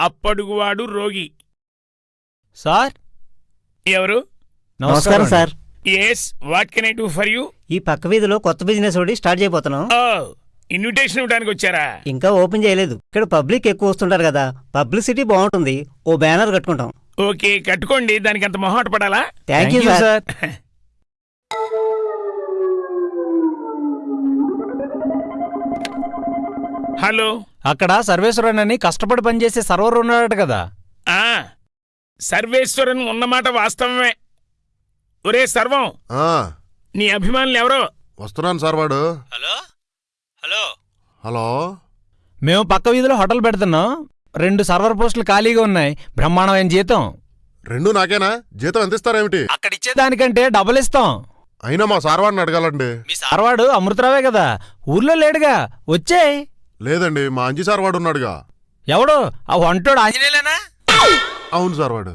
అప్పడుగువాడు రోగి. సార్? ఎవరు? నమస్కారం sir. Yes what can I do for you ఈ పక్క వీధిలో కొత్త బిజినెస్ ఒకటి స్టార్ట్ చేయబోతున్నాం. ఓ ఇన్విటేషన్ ఇవ్వడానికి వచ్చారా? ఇంకా ఓపెన్ చేయలేదు. ఇక్కడ పబ్లిక్ ఎక్కువ వస్తుంటారు కదా. పబ్లిసిటీ బాగుంటుంది. ఓ బ్యానర్ కట్టుకుంటాం. ఓకే కట్టుకోండి. దానికి అంత మొహాట పడాలా? Thank you sir hello. అక్కడ సర్వేశ్వరన్ అని కష్టపడి పనిచేసే సర్వర్ ఉన్నాడట కదా. ఆ సర్వేశ్వరన్ ఉన్నమాట వాస్తవమే. ఒరే సర్వం ఆ, నీ అభిమానులు ఎవరో? వస్తున్నాను సార్ వాడు. హలో? హలో? హలో? మేము పక్క వీధిలో హోటల్ పెడుతున్నాం. రెండు సర్వర్ పోస్టులు ఖాళీగా ఉన్నాయి. బ్రహ్మాండమైన జీతం. రెండు నాకేనా? జీతం ఎంత ఇస్తారేమిటి అక్కడ ఇచ్చేదానికంటే డబుల్ ఇస్తాం. అయినా మా సార్ వాడిని అడగాలండి. మీ సార్వాడు అమృతరావే కదా. ఊర్లో లేడుగా. వచ్చేయ్. లేదండి మా అంజీ సార్ వాడు ఉన్నాడుగా ఎవడు? ఆ వంటోడు ఆంజనేయులేనా? అవును సార్ వాడు.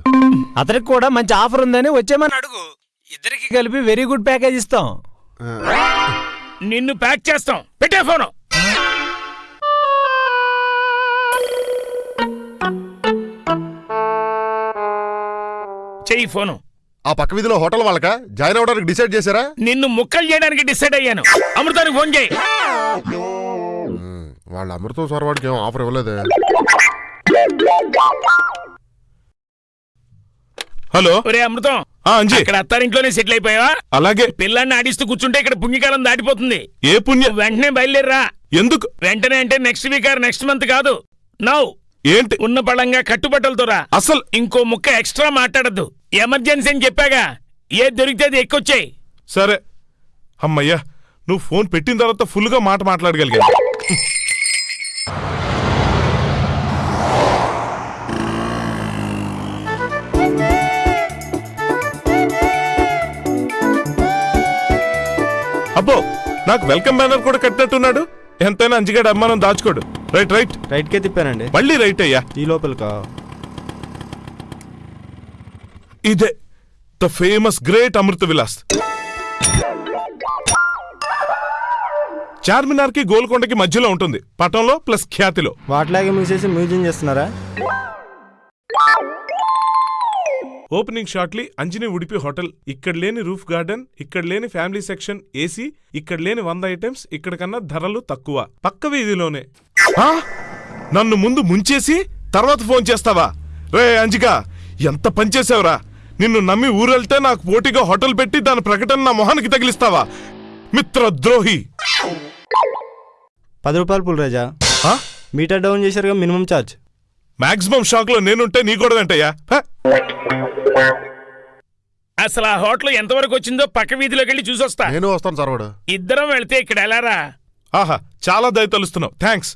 అతనికి కూడా మంచి ఆఫర్ ఉందని వచ్చేమని అడుగు. ఇద్దరికి కలిపి వెరీ గుడ్ ప్యాకేజ్ ఇస్తాం. నిన్ను ప్యాక్ చేస్తాం. పెట్టే ఫోను. చెయ్యి ఫోను. ఆ పక్క వీధిలో హోటల్ వాళ్ళక? జాయిన్ అవ్వడానికి డిసైడ్ చేశారా? నిన్ను ముక్కలు చేయడానికి డిసైడ్ అయ్యాను. అమృతానికి ఫోన్ చేయి. వాళ్ళ అమృతం సార్ వాడికి ఏం ఆఫర్ ఇవ్వలేదే? హలో? ఒరే అమృతం. ఆ అంజీ. ఇక్కడ అత్తారింట్లోనే సెటిల్ అయిపోయావా? అలాగే. పిల్లాన్ని ఆడిస్తూ కూర్చుంటే ఇక్కడ పుణ్యకాలం దాటిపోతుంది. ఏ పుణ్య వెంటనే బయలుదేరరా. ఎందుకు? వెంటనే అంటే next week or next month కాదు. నౌ ఏంటి? ఉన్న పళంగా కట్టుబట్టలతో రా. అసలు ఇంకో ముక్క ఎక్స్ట్రా మాట్లాడద్దు. ఎమర్జెన్సీ అని చెప్పాగా. ఏ దొరికితే అది ఎక్కొచ్చాయి. సరే. అమ్మయ్యా నువ్వు ఫోన్ పెట్టిన తర్వాత ఫుల్గా మాట మాట్లాడగలిగా అబ్బో నాకు వెల్కమ్ బ్యానర్ కూడా కట్టినట్టున్నాడు. ఎంతైనా అంజిగాడు అమ్మానం దాచుకోడు. Right right. రైట్ కే తిప్పానండి. మళ్ళీ రైట్ అయ్యా. ఈ లోపలికా? ఇదే the famous great Amrutha Vilas. చార్మినార్కి గోల్కొండకి మధ్యలో ఉంటుంది. పటంలో ప్లస్ ఖ్యాతిలో. వాటిలాగే మూసేసి మ్యూజియం చేస్తున్నారా? Opening shortly Anjani Udupi hotel. ఇక్కడ లేని రూఫ్ గార్డెన్ ఇక్కడ లేని ఫ్యామిలీ సెక్షన్ ఏసీ ఇక్కడ లేని వంద ఐటమ్స్ ఇక్కడ కన్నా ధరలు తక్కువ. పక్క వీధిలోనే. ఆ? నన్ను ముందు ముంచేసి తర్వాత ఫోన్ చేస్తావా? రే అంజిక ఎంత పనిచేసావురా నిన్ను నమ్మి ఊరెళ్తే నాకు పోటీగా హోటల్ పెట్టి దాని ప్రకటన నా మొహానికి తగిలిస్తావా? మిత్రద్రోహి. పది రూపాయలు పుల్రాజా ఆ? మీటర్ డౌన్ చేశారుగా మినిమం ఛార్జ్ మాక్సిమం షాక్లో నేనుంటే నీ కూడా వెంటయ్యా హ? అసలు ఆ హోటల్ ఎంతవరకు వచ్చిందో పక్క వీధిలోకి వెళ్ళి చూసొస్తా. నేను వస్తాను సార్ ఇద్దరం వెళ్తే ఇక్కడ ఎలారా? ఆహా చాలా దయ తలుస్తున్నావు. థ్యాంక్స్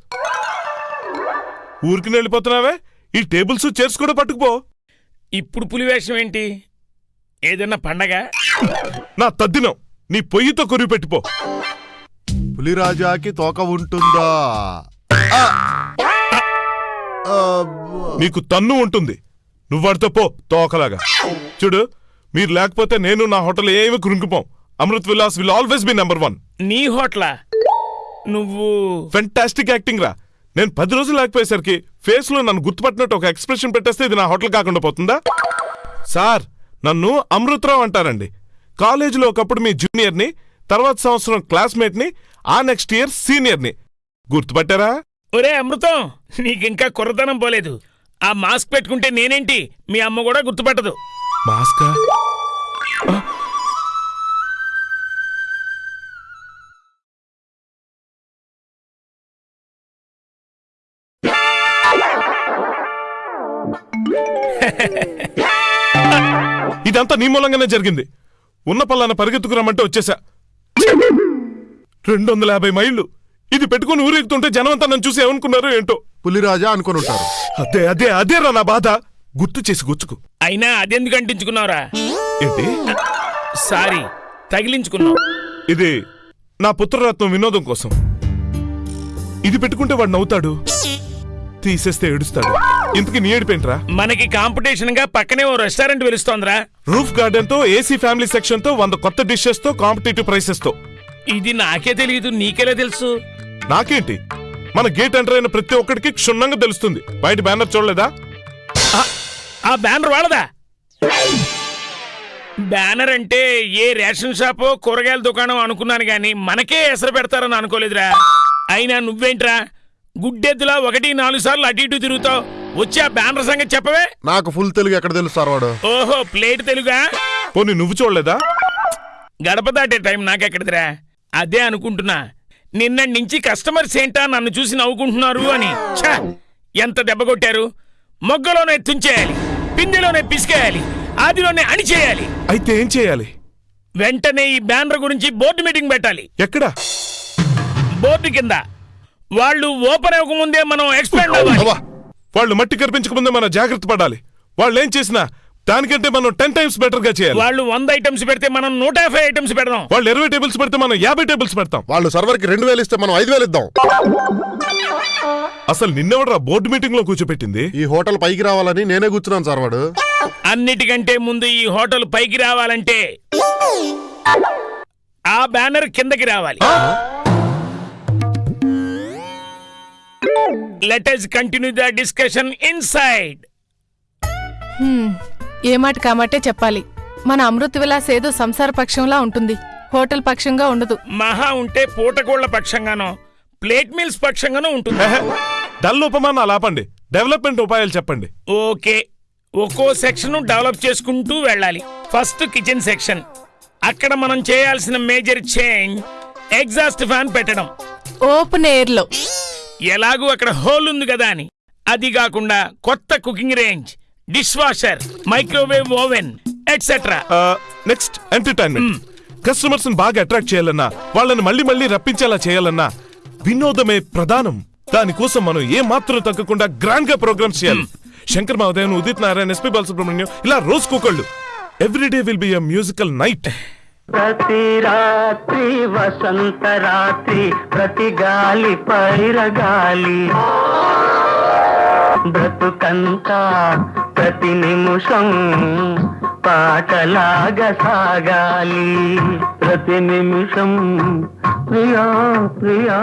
ఊరికి వెళ్ళిపోతున్నావే? ఈ టేబుల్స్ చైర్స్ కూడా పట్టుకుపో. ఇప్పుడు పులివేషం ఏంటి? ఏదన్నా పండగ? నా తద్దినం. నీ పొయ్యితో కొరివి పెట్టిపో. పులిరాజాకి తోక ఉంటుందా. నీకు తన్ను ఉంటుంది. నువ్వు వాడితో పో తోకలాగా. చూడు మీరు లేకపోతే నేను నా హోటల్ ఏమి కృంగిపోం. Amrut Vilas will always be number one. నీ హోటలా? నువ్వు ఫెంటాస్టిక్ యాక్టింగ్ రా. నేను పది రోజులు లేకపోయేసరికి ఫేస్లో నన్ను గుర్తుపట్టినట్టు ఒక ఎక్స్ప్రెషన్ పెట్టేస్తే ఇది నా హోటల్ కాకుండా పోతుందా? సార్ నన్ను అమృతరావు అంటారండి. కాలేజీలో ఒకప్పుడు మీ జూనియర్ని తర్వాత సంవత్సరం క్లాస్మేట్ని ఆ నెక్స్ట్ ఇయర్ సీనియర్ని గుర్తుపట్టారా? ఒరే అమృతం నీకింకా కుర్రతనం పోలేదు. ఆ మాస్క్ పెట్టుకుంటే నేనేంటి? మీ అమ్మ కూడా గుర్తుపట్టదు. మాస్కా? ఇదంతా నీ మూలంగానే జరిగింది. ఉన్న పల్లాన పరిగెత్తుకురామంటే వచ్చేసా. రెండు వందల యాభై మైళ్ళు. ఇది పెట్టుకుని ఊరెగుతుంటే జనం అంతా నన్ను చూసి ఏమనుకున్నారు ఏంటో? పులిరాజా అనుకుని ఉంటారు. అదే అదే అదేరా నా బాధ. గుర్తు చేసి గుచ్చుకు అయినా అదెందుకు అంటించుకున్నావురా? ఏంటి? సారీ తగిలించుకున్నావు. ఇది నా పుత్రరత్నం వినోదం కోసం. ఇది పెట్టుకుంటే వాడు నవ్వుతాడు తీసేస్తే ఏడుస్తాడు. ఇంతకీ నీ ఏడిపేంట్రా మనకి కాంపిటీషన్గా పక్కనే ఓ రెస్టారెంట్ వెలుస్తోందిరా. రూఫ్ గార్డెన్తో ఏసీ ఫ్యామిలీ సెక్షన్తో వంద కొత్త డిషెస్తో కాంపిటేటివ్ ప్రైసెస్తో. ఇది నాకే తెలియదు నీకెలా తెలుసు? నాకేంటి? మన గేట్ ఎంటర్ అయిన ప్రతి ఒక్కడికి క్షుణ్ణంగా తెలుస్తుంది. బయట బ్యానర్ చూడలేదా? ఆ బ్యానర్ వాళ్ళదా? బ్యానర్ అంటే ఏ రేషన్ షాపో కూరగాయల దుకాణం అనుకున్నాను గాని మనకే ఎసరు పెడతారని అనుకోలేదురా. అయినా నువ్వేంట్రా? గుడ్డెద్దులా ఒకటి నాలుగు సార్లు అటు ఇటు తిరుగుతావు. వచ్చి ఆ బ్యానర్ సంగతి చెప్పవే? నాకు ఫుల్ తెలుగు ఎక్కడ తెలుసు సార్ వాడు? ఓహో ప్లేట్ తెలుగా? పోనీ నువ్వు చూడలేదా? గడప దాటే టైం నాకెక్కడిదిరా? అదే అనుకుంటున్నా. నిన్నటి నుంచి కస్టమర్స్ ఏంటా నన్ను చూసి నవ్వుకుంటున్నారు అని. ఛ! ఎంత దెబ్బ కొట్టారు? మొగ్గలోనే తుంచేయాలి. పిందెలోనే పిసికేయాలి. ఆదిలోనే అణిచేయాలి. అయితే ఏం చేయాలి? వెంటనే ఈ బ్యానర్ గురించి బోర్డు మీటింగ్ పెట్టాలి. ఎక్కడ? బోర్డు కింద. వాళ్ళు ఓపెన్ అవ్వకముందే మనం ఎక్స్పాండ్ అవ్వాలి. అవ్వా! వాళ్ళు మట్టి కనిపించకముందే మనం జాగ్రత్త పడాలి. వాళ్ళు ఏం చేసినా దానికంటే మనం టెన్ టైమ్స్ బెటర్గా చేయాలి. వాళ్ళు వంద ఐటమ్స్ పెడితే మనం నూట యాభై ఐటమ్స్ పెడదాం. వాళ్ళు ఇరవై టేబుల్స్ పెడితే మనం యాభై టేబుల్స్ పెడతాం. వాళ్ళు సర్వర్కి రెండు వేలు ఇస్తే మనం ఐదు వేలు ఇద్దాం. అసలు నిన్నెవడరా బోర్డు మీటింగ్లో కూర్చోపెట్టింది? ఈ హోటల్ పైకి రావాలని నేనే కూర్చున్నాను సార్ వాడు. అన్నిటికంటే ముందు ఈ హోటల్ పైకి రావాలంటే ఆ బ్యానర్ కిందకి రావాలి. Let us continue the discussion inside hmm, ఏ మాట కామాటే చెప్పాలి. మన అమృత విలాస్ ఏదో సంసార పక్షంలా ఉంటుంది. హోటల్ పక్షంగా ఉండదు. మహా ఉంటే పూటకోళ్ళ పక్షంగానో ప్లేట్ మిల్స్ పక్షంగానో ఉంటుంది. డల్ ఉపమానాలు ఆపండి. డెవలప్మెంట్ ఉపాయాలు చెప్పండి. ఓకే. ఒక్కో సెక్షన్ డెవలప్ చేసుకుంటూ వెళ్ళాలి. First kitchen section. అక్కడ మనం చేయాల్సిన మేజర్ చేంజ్ ఎగ్జాస్ట్ ఫ్యాన్ పెట్టడం. ఓపెన్ ఎయిర్లో ఎలాగూ అక్కడ హోల్ ఉంది కదా అని. అది కాకుండా కొత్త cooking range. Dishwasher microwave oven etcetera next entertainment customers బాగా అట్రాక్ట్ చేయాలన్నా వాళ్ళని మళ్ళీ మళ్ళీ రప్పించేలా చేయాలన్నా వినోదమే ప్రధానం. దానికోసం మనం ఏ మాత్రం తగ్గకుండా గ్రాండ్గా ప్రోగ్రామ్స్ చేయాలి. శంకర్ మహోదయన్ ఉదిత్ నారాయణ ఎస్పి బాలసుబ్రహ్మణ్యం ఇలా రోజుకొకళ్ళు every day will be a musical night ప్రతి రాత్రి వసంత రాత్రి ప్రతి గాలి పైరగాలి. బ్రతుకంతా ప్రతి నిమిషం పాటలాగా సాగాలి. ప్రతి నిమిషం ప్రియా ప్రియా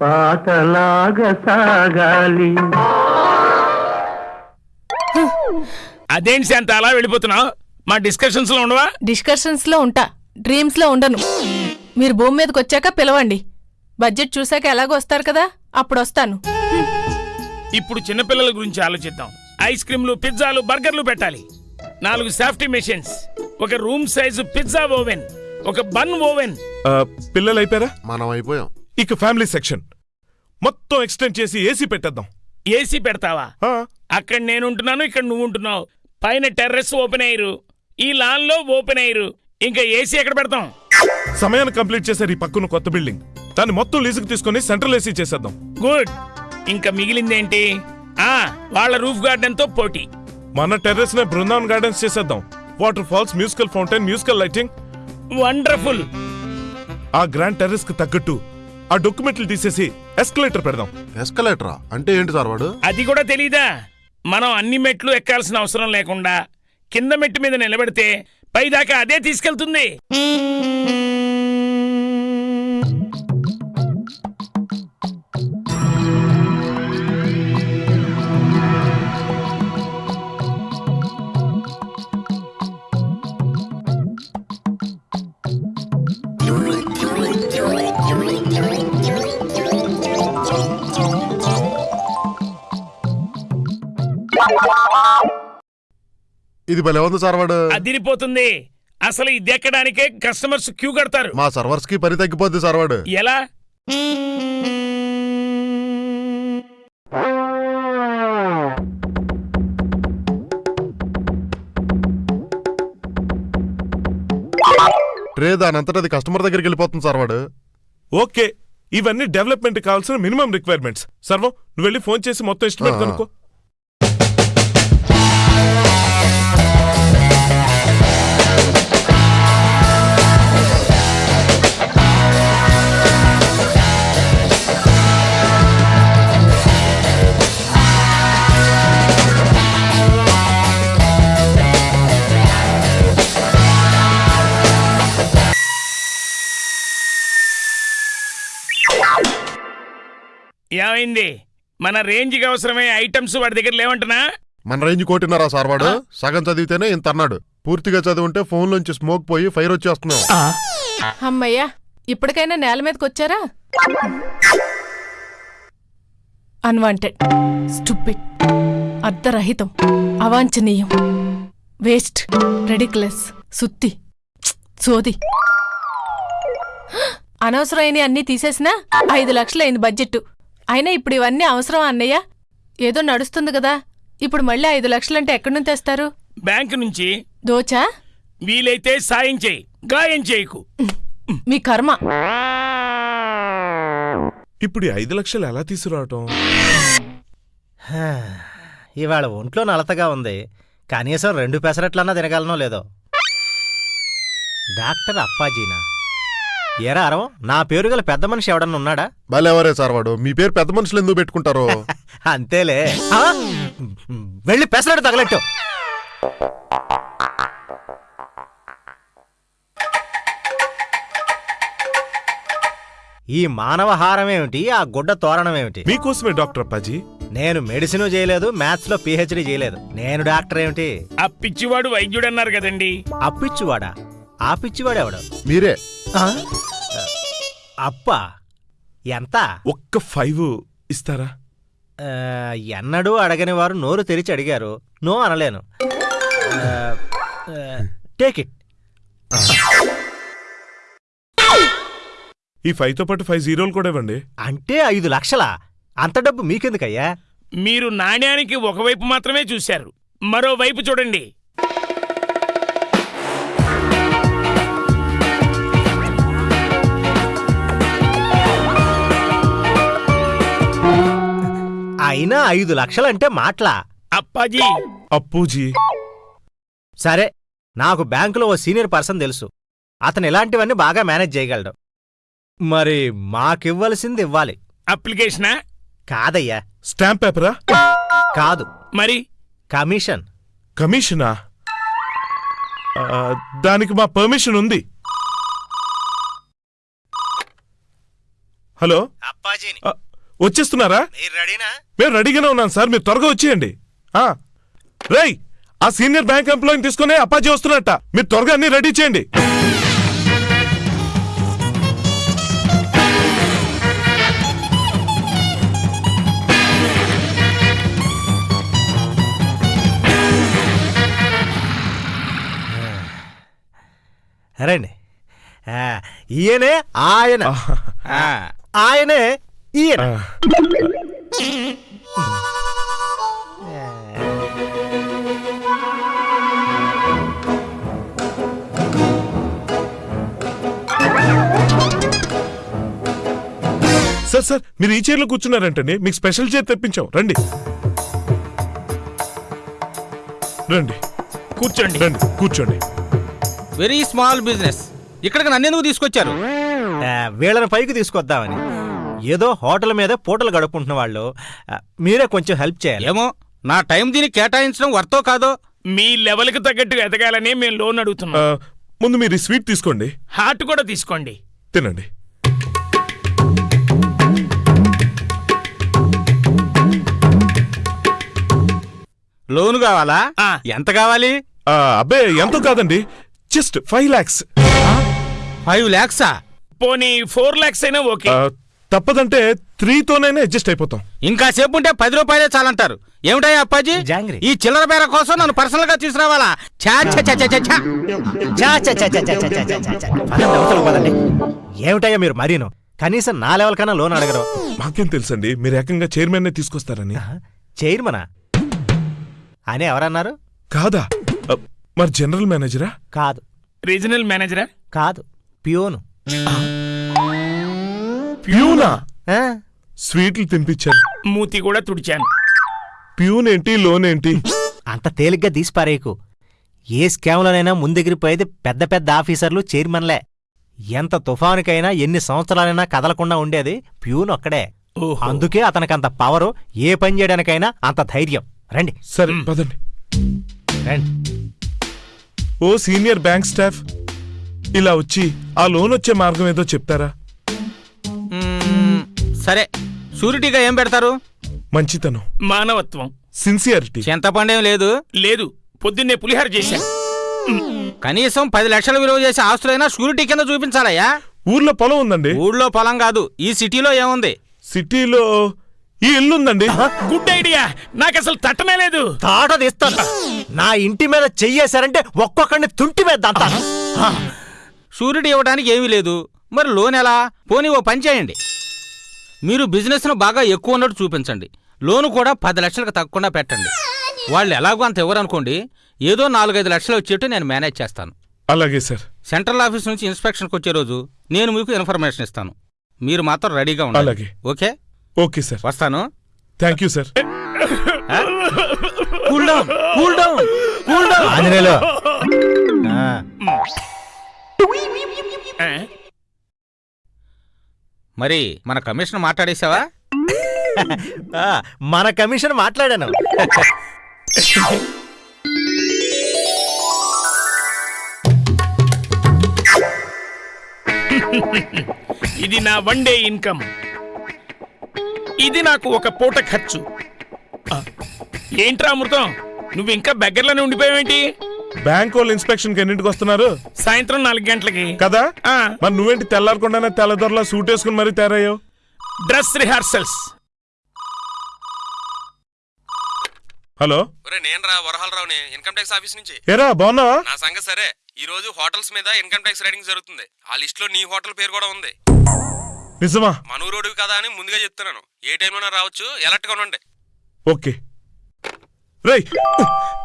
పాటలాగా సాగాలి. అదేంటి శాంత అలా వెళ్ళిపోతున్నావు? మా డిస్కషన్స్లో ఉండవా? డిస్కషన్స్లో ఉంటా. డ్రీమ్స్లో ఉండను. మీరు భూమి మీదకి వచ్చాక పిలవండి. బడ్జెట్ చూశాక ఎలాగో వస్తారు కదా అప్పుడు వస్తాను. ఇప్పుడు చిన్నపిల్లల గురించి ఆలోచిద్దాం. ఐస్ క్రీమ్లు పిజ్జాలు బర్గర్లు పెట్టాలి. నాలుగు సేఫ్టీ మెషిన్స్. ఒక రూమ్ సైజు పిజ్జా ఓవెన్. ఒక బన్ ఓవెన్. పిల్లలు అయిపోయారా మనం అయిపోయాం. ఇక ఫ్యామిలీ సెక్షన్. మొత్తం ఎక్స్టెండ్ చేసి ఏసీ పెట్టేద్దాం. ఏసీ పెడతావా? ఆ, అక్కడ నేను ఉంటున్నాను ఇక్కడ నువ్వు ఉంటున్నావు పైన టెర్రస్ ఓపెన్ అయ్యారు. ఈ లాన్లో ఓపెన్ అయ్యారు. ఇంకా ఏసీ ఎక్కడ పెడతాం? సమయాన్ని కంప్లీట్ చేశారు ఈ పక్కన కొత్త బిల్డింగ్. దాన్ని మొత్తం లీజుకు తీసుకొని సెంట్రల్ ఏసీ చేసేద్దాం. గుడ్. ఇంకా మిగిలిందేంటి? ఆ వాళ్ళ రూఫ్ గార్డెన్తో పోటీ. మన టెర్రస్ నే బృందావన్ గార్డెన్స్ చేసేద్దాం. Waterfalls musical fountain musical lighting. Wonderful. ఆ గ్రాండ్ టెర్రస్కి తగ్గట్టు ఆ డొక్యుమెంట్లు తీసేసి ఎస్కలేటర్ పెడదాం. ఎస్కలేటరా? అంటే ఏంటి సార్ వాడు? అది కూడా తెలీదా? మనం అన్ని మెట్లు ఎక్కాల్సిన అవసరం లేకుండా కింద మెట్టు మీద నిలబెడితే పైదాకా అదే తీసుకెళ్తుంది. ఇది భలే ఉంది సార్ వాడు. అదిరిపోతుంది. అసలు ఇది ఎక్కడానికే కస్టమర్స్ క్యూ కడతారు. మా సర్వర్స్కి పని తగ్గిపోద్ది సార్ వాడు. ఎలా? ట్రే దాని కస్టమర్ దగ్గరికి వెళ్ళిపోతుంది సార్ వాడు. ఓకే. ఇవన్నీ డెవలప్మెంట్ కావాల్సిన మినిమం రిక్వైర్మెంట్స్. సర్వం నువ్వు వెళ్ళి ఫోన్ చేసి మొత్తం ఎస్టిమేట్ ఏమైంది? మన రేంజ్కి అవసరమయ్యే ఐటమ్స్ వాడి దగ్గర లేవంటనా మన రేంజ్ కోటిన్నారా సార్ వాడు? సగం చదివితేనే ఇంత అన్నాడు. పూర్తిగా చదివింటే ఫోన్ లోంచి స్మోక్ పోయి ఫైర్ వచ్చేస్తున్నాం. అమ్మయ్యా ఇప్పటికైనా నేల మీదకి వచ్చారా? అన్వాంటెడ్ స్టూపిడ్ అర్ధరహితం. అవాంఛనీయం. వేస్ట్ రెడిక్లెస్ సుత్తి. సోది. అనవసరమైన అన్నీ తీసేసినా ఐదు లక్షలైంది బడ్జెట్ అయినా ఇప్పుడు ఇవన్నీ అవసరం అన్నయ్య. ఏదో నడుస్తుంది కదా. ఇప్పుడు మళ్ళీ ఐదు లక్షలంటే ఎక్కడి నుంచి తెస్తారు? బ్యాంక్ నుంచి. దోచా? వీలైతే సాయం చేయి. గాయం చేయకు. మీ కర్మ. ఇప్పుడు ఈ ఐదు లక్షలు ఎలా తీసుకురావటం? హా, ఇవాళ ఒంట్లో నలతగా ఉంది. కనీసం రెండు పెసరట్లన్నా తినగలనో లేదో. డాక్టర్ అప్పాజీనా? ఏరా అరవం నా పేరు గల పెద్ద మనిషి ఎవడన్నా ఉన్నాడా? భలేవరే సార్ వాడు. మీ పేరు పెద్ద మనుషులు ఎందుకు పెట్టుకుంటారు? అంతేలే. ఆ? వెళ్ళి పెసరట్టు తగలెట్టు. ఈ మానవహారం ఏమిటి ఆ గుడ్డ తోరణం ఏమిటి మీకోసమే డాక్టర్ అప్పాజీ. నేను మెడిసిన్ చేయలేదు మ్యాథ్స్లో పిహెచ్డి చేయలేదు. నేను డాక్టర్ ఏమిటి? ఆ పిచ్చివాడు వైద్యుడు అన్నారు కదండి అప్పిచ్చువాడా ఆ పిచ్చివాడెవడు? మీరే. ఆ? అప్ప ఎంత? ఒక్క ఫైవ్ ఇస్తారా? ఎన్నడూ అడగని వారు నోరు తెరిచి అడిగారు. నో అనలేను. టేక్ ఇట్ ఈ ఫైవ్తో పాటు ఫైవ్ జీరోలు కూడా ఇవ్వండి. అంటే ఐదు లక్షలా? అంత డబ్బు మీకెందుకయ్యా? మీరు నాణ్యానికి ఒకవైపు మాత్రమే చూశారు. మరోవైపు చూడండి. అయినా ఐదు లక్షలంటే మాటలా? అప్పాజీ. అప్పూజీ. సరే నాకు బ్యాంకులో ఓ సీనియర్ పర్సన్ తెలుసు. అతను ఇలాంటివన్నీ బాగా మేనేజ్ చేయగలడు. మరి మాకివ్వలసింది ఇవ్వాలి. అప్లికేషనా? కాదయ్యా. స్టాంప్ పేపరా? కాదు. మరి? కమిషన్. కమిషనా? ఆ, దానికి మా పర్మిషన్ ఉంది. హలో? అప్పాజీని. ఆ, వచ్చేస్తున్నారా? మీరు రెడీనా? మేము రెడీగానే ఉన్నాం సార్ మీరు త్వరగా వచ్చేయండి. ఆ, రేయ్ ఆ సీనియర్ బ్యాంక్ ఎంప్లాయీని తీసుకుని అప్పాజీ వస్తున్నట్ట. మీరు త్వరగా అన్ని రెడీ చేయండి. రండి. ఆ, ఈయనే ఆయన. ఆ, ఆయనే ఈయన సార్ సార్ మీరు ఈ చైర్లో కూర్చున్నారంటండి. మీకు స్పెషల్ చైర్ తెప్పించాం. రండి. రండి. కూర్చోండి. రండి. కూర్చోండి. వెరీ స్మాల్ బిజినెస్ ఇక్కడికి నన్నెందుకు తీసుకొచ్చారు? వీళ్ళని పైకి తీసుకొద్దామని. ఏదో హోటల్ మీద పూటలు గడుపుకుంటున్న వాళ్ళు మీరే కొంచెం హెల్ప్ చేయాలి. ఏమో నా టైం దీనికి కేటాయించడం వర్తో కాదో? మీ లెవెల్కి తగ్గట్టుగా ఎదగాలని మేము లోన్ అడుగుతున్నాం. ముందు మీరు స్వీట్ తీసుకోండి. హార్ట్ కూడా తీసుకోండి. తినండి. లోన్ కావాలా. ఎంత కావాలి? అబ్బే ఎంతో కాదండి. Just five lakhs. ఫైవ్ ల్యాక్సా పోనీ ఫోర్ లాక్స్ అయినా ఓకే. తప్పదంటే త్రీతోనైనా అడ్జస్ట్ అయిపోతాం ఇంకా సేపు ఉంటే పది రూపాయలే చాలంటారు ఏమిటాయి అప్పాజీ జాంగ్రీ. ఈ చిల్లర బేర కోసం నన్ను పర్సనల్గా తీసుకురావాలా ఛా, ఛా, ఛా, ఛా, ఛా, ఛా. చా, చా, చా, చా, చా, చా, చా, చా, చా. పదండి, అవతలకు పదండి. ఏమిటయ్యా మీరు మరీను కనీసం నా లెవెల్ కన్నా లోన్ అడగరు మాకేం తెలుసండి మీరు ఏకంగా చైర్మన్ తీసుకొస్తారని చైర్మనా అని ఎవరన్నారు కాదా మరి జనరల్ మేనేజరా కాదు రీజనల్ మేనేజరా కాదు పియోను ప్యూనా? స్వీట్లు తినిపించాను. మూతి కూడా తుడిచాను. ప్యూన్ ఏంటి లోన్ ఏంటి అంత తేలిగ్గా తీసిపారేయకు. ఏ స్కామ్లోనైనా ముందెగిరిపోయేది పెద్ద పెద్ద ఆఫీసర్లు చైర్మన్లే. ఎంత తుఫానుకైనా ఎన్ని సంవత్సరాలైనా కదలకుండా ఉండేది ప్యూన్ ఒక్కడే. ఓహో. అందుకే అతనికంత పవరు ఏ పని చేయడానికైనా అంత ధైర్యం. రండి. సరే పదండి. రండి. ఓ సీనియర్ బ్యాంక్ స్టాఫ్ ఇలా వచ్చి ఆ లోన్ వచ్చే మార్గం ఏదో చెప్తారా? సరే షూరిటీగా ఏం పెడతారు? మంచితనం. మానవత్వం. సిన్సియారిటీ చింతపండేం లేదు? లేదు పొద్దున్నే పులిహార చేశా. కనీసం పది లక్షలు విలువ చేసే ఆస్తులైనా షూరిటీ కింద చూపించాలయ్యా. ఊర్లో పొలం ఉందండి? ఊళ్ళో పొలం కాదు ఈ సిటీలో ఏముంది? సిటీలో ఈ ఇల్లు ఉందండి? Good idea. నాకు అసలు తట్టనే లేదు. తాట తీస్తాను. నా ఇంటి మీద చెయ్యేశారంటే ఒక్కొక్కడిని తుంటి మీద దంతాను షూరిటీ ఇవ్వడానికి ఏమీ లేదు. మరి లోన్ ఎలా? పోనీ ఓ పని చేయండి. మీరు బిజినెస్ను బాగా ఎక్కువ ఉన్నట్టు చూపించండి. లోను కూడా పది లక్షలకు తగ్గకుండా పెట్టండి. వాళ్ళు ఎలాగో అంత ఇవ్వరనుకోండి ఏదో నాలుగైదు లక్షలు వచ్చేట్టు నేను మేనేజ్ చేస్తాను. అలాగే సార్. సెంట్రల్ ఆఫీస్ నుంచి ఇన్స్పెక్షన్కి వచ్చే రోజు నేను మీకు ఇన్ఫర్మేషన్ ఇస్తాను. మీరు మాత్రం రెడీగా ఉండాలి అలాగే. ఓకే? Okay sir. వస్తాను. Thank you sir. Cool down cool down cool down. Anjaneyulu. ఆ, ఆ? మరి మన కమిషన్ మాట్లాడేసావా ఆ, మన కమిషన్ మాట్లాడాను. ఇది నా వన్ డే ఇన్కమ్. ఇది నాకు ఒక పూట ఖర్చు. ఆ, ఏంట్రా అమృతం? నువ్వు ఇంకా బెగ్గర్లోనే ఉండిపోయావేంటి? బ్యాంక్ వాళ్ళు ఇన్స్పెక్షన్ ఎన్నింటికి వస్తున్నారు? సాయంత్రం నాలుగు గంటలకి. కదా? ఆ, మరి నువ్వేంటి తెల్లారకుండానే తెల్లదొరలా సూట్ వేసుకుని మరీ తయారయ్యావు? Dress rehearsals hello? ఒరే నేను రా వరహాలరావుని ఇన్కమ్ ట్యాక్స్ ఆఫీస్ నుంచి. ఏరా బాగున్నావా? నా సంగతి సరే. ఈ రోజు హోటల్స్ మీద ఇన్కమ్ ట్యాక్స్ రైడింగ్ జరుగుతుంది. ఆ లిస్ట్లో నీ హోటల్ పేరు కూడా ఉంది. నిజమా? మనూరోడివి కదా అని ముందుగా చెప్తున్నాను. ఏ టైంలోనా రావచ్చు? ఎలర్ట్గా ఉండండి. ఓకే. రేయ్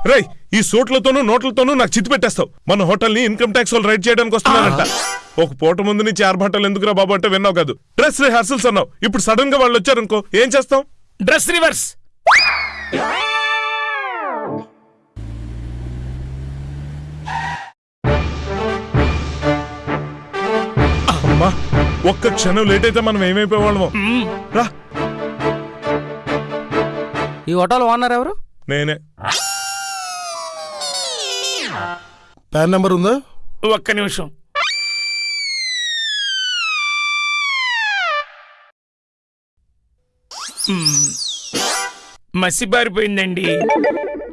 రేయ్ ఈ సోట్లతోనూ నోట్లతోనూ నాకు చిత్తి పెట్టేస్తావు. మన హోటల్ని ఇన్కమ్ ట్యాక్స్ వాళ్ళు రైడ్ చేయడానికి వస్తున్నారంట. ఒక పూట ముందు నుంచి ఆరు బట్టలు ఎందుకురా బాబు అంటే విన్నావు కాదు. డ్రెస్ రిహార్సల్స్ అన్నావు. ఇప్పుడు సడన్గా వాళ్ళు వచ్చారు ఇంకో ఏం చేస్తాం? Dress reverse. అమ్మా ఒక్క క్షణం లేట్ అయితే మనం ఏమైపోయేవాళ్ళమో. రా. ఈ హోటల్ ఓనర్ ఎవరు? నేనే. పాన్ నెంబర్ ఉందా? ఒక్క నిమిషం. మసిబారిపోయిందండి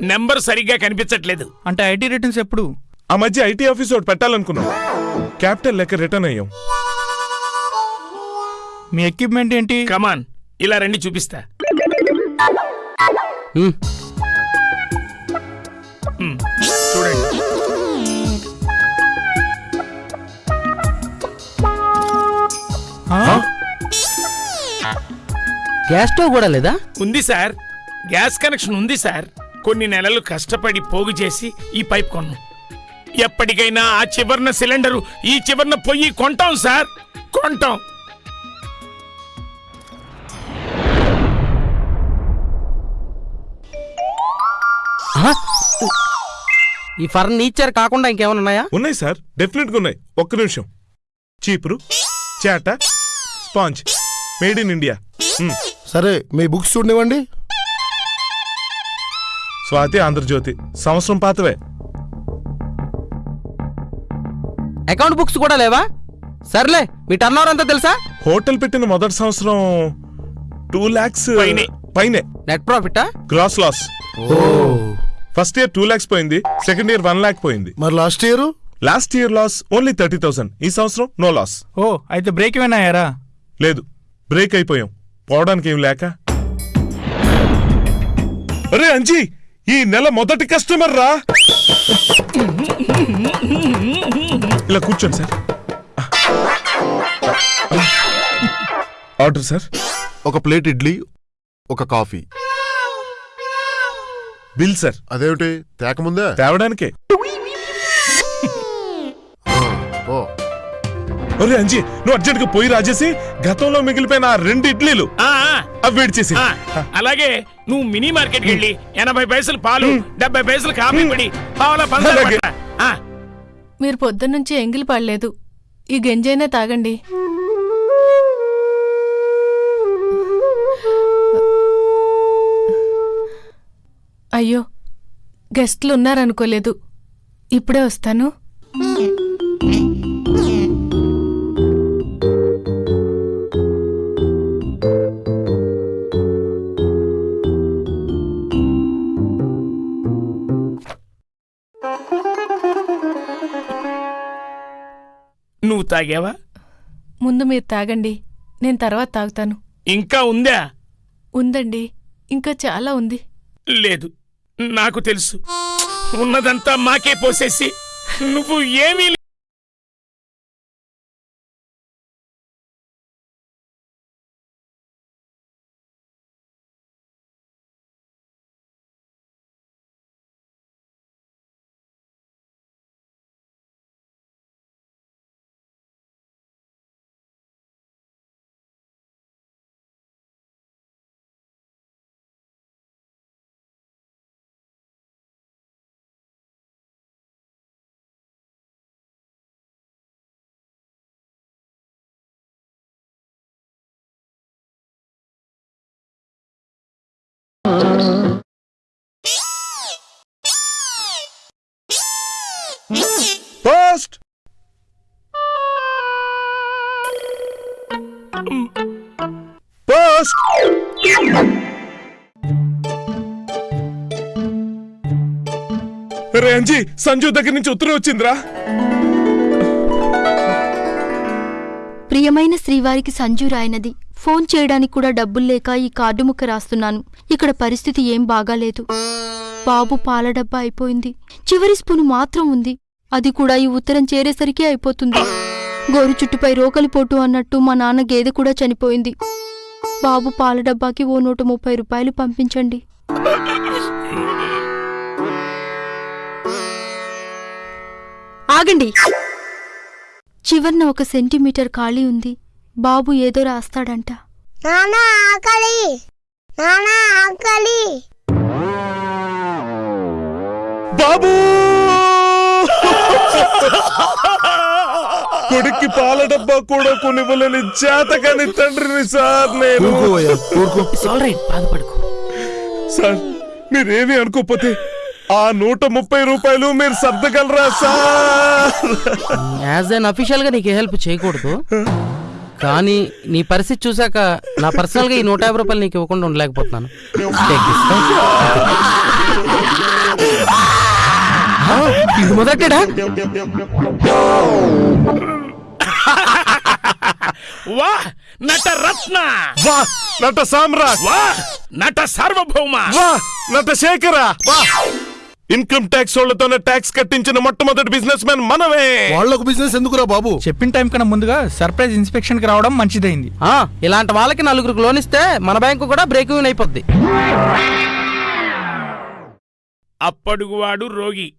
నెంబర్ సరిగ్గా కనిపించట్లేదు. అంటే ఐటీ రిటర్న్స్ ఎప్పుడు? ఆ మధ్య ఐటీ ఆఫీస్ ఒకటి పెట్టాలనుకున్నాం. క్యాపిటల్ లెక్క రిటర్న్ అయ్యాం. మీ ఎక్విప్మెంట్ ఏంటి? కమాన్ ఇలా రండి చూపిస్తా. చూడండి. గ్యాస్ స్టవ్ కూడా లేదా? ఉంది సార్. గ్యాస్ కనెక్షన్ ఉంది సార్. కొన్ని నెలలు కష్టపడి పోగు చేసి ఈ పైప్ కొన్నాం. ఎప్పటికైనా ఆ చివరన సిలిండరు ఈ చివరన పొయ్యి కొంటాం సార్. కొంటాం. ఈ ఫర్నిచర్ కాకుండా ఇంకేమైనా ఉన్నాయా? ఉన్నాయి సార్. డెఫినెట్గా ఉన్నాయి. ఒక్క నిమిషం. చీపురు చేట స్పాంజ్. Made in India. మ్, సరే మీ బుక్స్ చూడనివ్వండి. స్వాతి ఆంధ్రజ్యోతి సంవత్సరం పాతవే. అకౌంట్ బుక్స్ కూడా లేవా? సర్లే మీ టర్న్ ఓవర్ అంతా తెలుసా? హోటల్ పెట్టిన మొదటి సంవత్సరం టూ లాక్స్ పైనే. పైనే. Net ప్రాఫిటా gross loss first year two lakhs పోయింది సెకండ్ ఇయర్ వన్ లాక్ పోయింది. మరి last year? Last year loss only thirty thousand ఈ సంవత్సరం నో లాస్. ఓ అయితే బ్రేక్ ఏమైనా అయ్యారా? లేదు బ్రేక్ అయిపోయాం. పోవడానికి ఏం లేక. అరే అంజీ ఈ నెల మొదటి కస్టమర్ రా. ఇలా కూర్చోండి సార్. Order sir. ఒక ప్లేట్ ఇడ్లీ ఒక కాఫీ. Bill sir. అదేమిటి? తేకముందే? తేవడానికే. ఓ ఒరే అంజీ నువ్వు అర్జెంట్గా పోయి రాజేసి గతంలో మిగిలిపోయిన ఆ రెండు ఇడ్లీలు ఆ, ఆ, అవి వేడి చేసి. ఆ, అలాగే నువ్వు మినీ మార్కెట్కి వెళ్ళి ఎనభై పైసలు పాలు డెబ్బై పైసలు కాఫీ పొడి పావుల పంచదార అలాగే. పట్ట. ఆ, మీరు పొద్దున్నుంచి ఎంగిలి పడలేదు. ఈ గంజైనా తాగండి. అయ్యో గెస్ట్లున్నారనుకోలేదు. ఇప్పుడే వస్తాను. నువ్వు తాగావా? ముందు మీరు తాగండి నేను తర్వాత తాగుతాను. ఇంకా ఉందా? ఉందండి ఇంకా చాలా ఉంది. లేదు. నాకు తెలుసు. ఉన్నదంతా మాకే పోసేసి నువ్వు ఏమీ లే- పోస్ట్ పోస్ట్ రే అంజీ సంజు దగ్గర నుంచి ఉత్తరం వచ్చిందిరా. ప్రియమైన శ్రీవారికి సంజు రాయనది. ఫోన్ చేయడానికి కూడా డబ్బులు లేక ఈ కార్డు ముక్క రాస్తున్నాను. ఇక్కడ పరిస్థితి ఏం బాగాలేదు. బాబు పాల డబ్బా అయిపోయింది. చివరి స్పూను మాత్రం ఉంది. అది కూడా ఈ ఉత్తరం చేరేసరికి అయిపోతుంది. గోరు చుట్టుపై రోకలి పోటు అన్నట్టు మా నాన్న గేదె కూడా చనిపోయింది. బాబు పాల డబ్బాకి ఓ నూట ముప్పై రూపాయలు పంపించండి. ఆగండి. చివరిన ఒక సెంటీమీటర్ ఖాళీ ఉంది. బాబు ఏదో రాస్తాడంట. నానా ఆకలి! నానా ఆకలి! బాబు! కొడుక్కి పాల డబ్బా కూడా కొనివ్వలేని చేతకాని తండ్రిని సార్ నేను. బాధపడుకో. సార్ మీరేమీ అనుకోకపోతే ఆ నూట ముప్పై రూపాయలు మీరు సర్దగలరా సార్? యాజ్ అన్ అఫీషియల్గా నీకు హెల్ప్ చేయకూడదు. కానీ నీ పరిస్థితి చూశాక నా పర్సనల్గా ఈ నూట యాభై రూపాయలు నీకు ఇవ్వకుండా ఉండలేకపోతున్నాను. ఇది మొదటేడా వా నట రత్న. వా నట సామ్రాట్. వా నట సార్వభౌమ. వా నట శేఖర. వా. ఇన్కమ్ ట్యాక్స్ వాళ్ళతోనే ట్యాక్స్ కట్టించిన మొట్టమొదటి బిజినెస్ మ్యాన్ మనమే. వాళ్ళకు బిజినెస్ ఎందుకురా బాబు? చెప్పిన టైం కన్నా ముందుగా సర్ప్రైజ్ ఇన్స్పెక్షన్కి రావడం మంచిదైంది. ఆ, ఇలాంటి వాళ్ళకి నలుగురికి లోన్ ఇస్తే మన బ్యాంకు కూడా బ్రేక్ ఈవెన్ అయిపోద్ది. అప్పడుగువాడు రోగి.